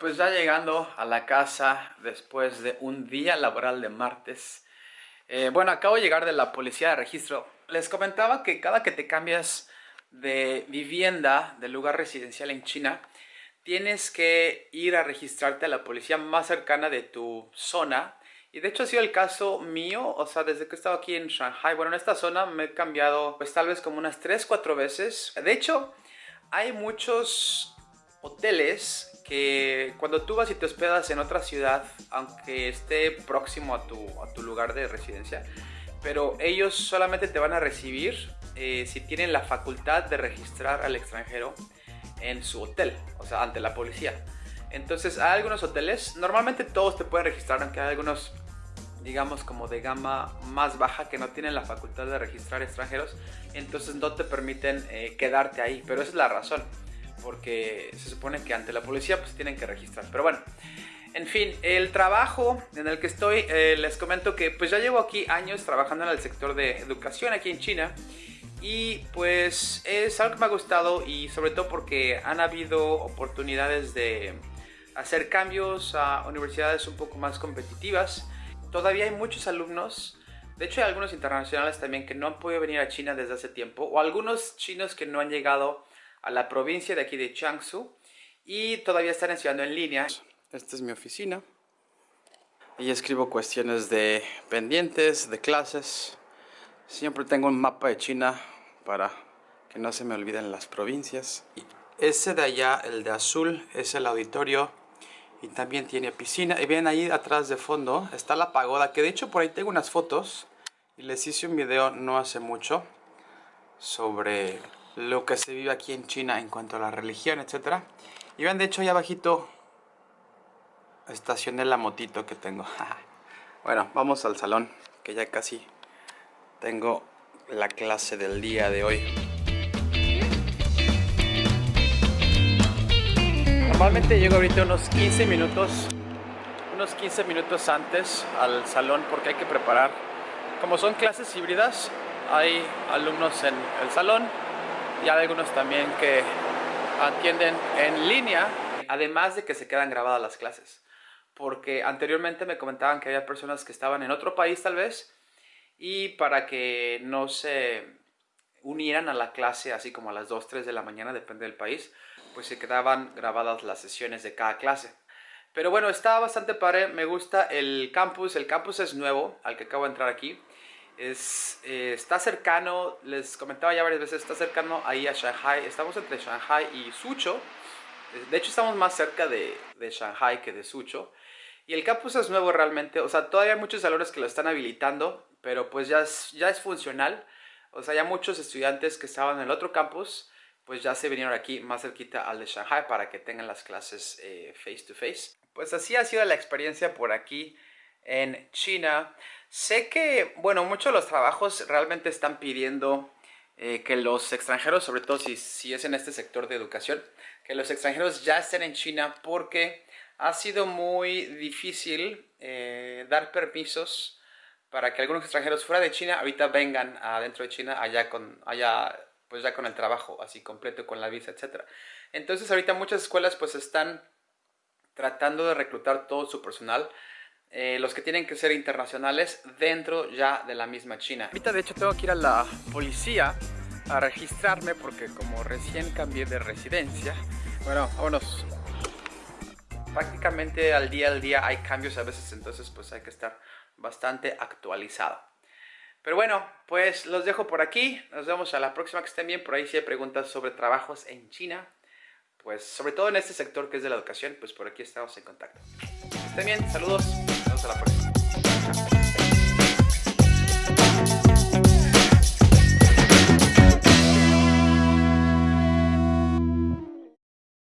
Pues ya llegando a la casa después de un día laboral de martes. Eh, bueno, acabo de llegar de la policía de registro. Les comentaba que cada que te cambias de vivienda, de lugar residencial en China, tienes que ir a registrarte a la policía más cercana de tu zona. Y de hecho ha sido el caso mío, o sea, desde que he estado aquí en Shanghai, bueno, en esta zona me he cambiado pues tal vez como unas 3, 4 veces. De hecho, hay muchos hoteles que cuando tú vas y te hospedas en otra ciudad, aunque esté próximo a tu, a tu lugar de residencia, pero ellos solamente te van a recibir eh, si tienen la facultad de registrar al extranjero en su hotel, o sea, ante la policía. Entonces, hay algunos hoteles, normalmente todos te pueden registrar, aunque hay algunos, digamos, como de gama más baja que no tienen la facultad de registrar extranjeros, entonces no te permiten eh, quedarte ahí, pero esa es la razón porque se supone que ante la policía pues tienen que registrar. Pero bueno, en fin, el trabajo en el que estoy, eh, les comento que pues ya llevo aquí años trabajando en el sector de educación aquí en China y pues es algo que me ha gustado y sobre todo porque han habido oportunidades de hacer cambios a universidades un poco más competitivas. Todavía hay muchos alumnos, de hecho hay algunos internacionales también que no han podido venir a China desde hace tiempo o algunos chinos que no han llegado a la provincia de aquí de Jiangsu y todavía están estudiando en línea. Esta es mi oficina. Y escribo cuestiones de pendientes, de clases. Siempre tengo un mapa de China para que no se me olviden las provincias. ese de allá, el de azul, es el auditorio y también tiene piscina. Y ven ahí atrás de fondo está la pagoda, que de hecho por ahí tengo unas fotos y les hice un video no hace mucho sobre lo que se vive aquí en China en cuanto a la religión, etc. Y ven, de hecho, ahí abajito estacioné la motito que tengo. bueno, vamos al salón, que ya casi tengo la clase del día de hoy. Normalmente llego ahorita unos 15 minutos, unos 15 minutos antes al salón porque hay que preparar. Como son clases híbridas, hay alumnos en el salón y hay algunos también que atienden en línea, además de que se quedan grabadas las clases. Porque anteriormente me comentaban que había personas que estaban en otro país tal vez y para que no se unieran a la clase así como a las 2, 3 de la mañana, depende del país, pues se quedaban grabadas las sesiones de cada clase. Pero bueno, está bastante padre, me gusta el campus, el campus es nuevo, al que acabo de entrar aquí. Es, eh, está cercano, les comentaba ya varias veces, está cercano ahí a Shanghai. Estamos entre Shanghai y Suzhou. De hecho, estamos más cerca de, de Shanghai que de Suzhou. Y el campus es nuevo realmente. O sea, todavía hay muchos salones que lo están habilitando, pero pues ya es, ya es funcional. O sea, ya muchos estudiantes que estaban en el otro campus, pues ya se vinieron aquí más cerquita al de Shanghai para que tengan las clases eh, face to face. Pues así ha sido la experiencia por aquí en China. Sé que, bueno, muchos de los trabajos realmente están pidiendo eh, que los extranjeros, sobre todo si, si es en este sector de educación, que los extranjeros ya estén en China porque ha sido muy difícil eh, dar permisos para que algunos extranjeros fuera de China ahorita vengan adentro de China allá con, allá, pues ya con el trabajo así completo, con la visa, etc. Entonces ahorita muchas escuelas pues están tratando de reclutar todo su personal eh, los que tienen que ser internacionales dentro ya de la misma China. Ahorita de hecho tengo que ir a la policía a registrarme porque como recién cambié de residencia, bueno, vámonos. Prácticamente al día al día hay cambios a veces, entonces pues hay que estar bastante actualizado. Pero bueno, pues los dejo por aquí. Nos vemos a la próxima que estén bien. Por ahí si hay preguntas sobre trabajos en China, pues sobre todo en este sector que es de la educación, pues por aquí estamos en contacto. Estén bien, saludos. Hasta la próxima.